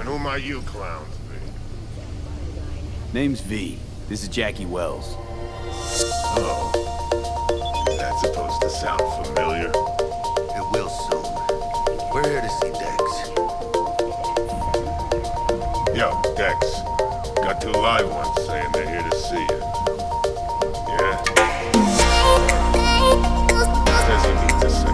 And who might you clowns be? Name's V. This is Jackie Welles. Oh. Is supposed to sound familiar? It will soon. We're here to see Dex. Yo, Dex. Got two live ones saying they're here to see you. Yeah? Does he to say.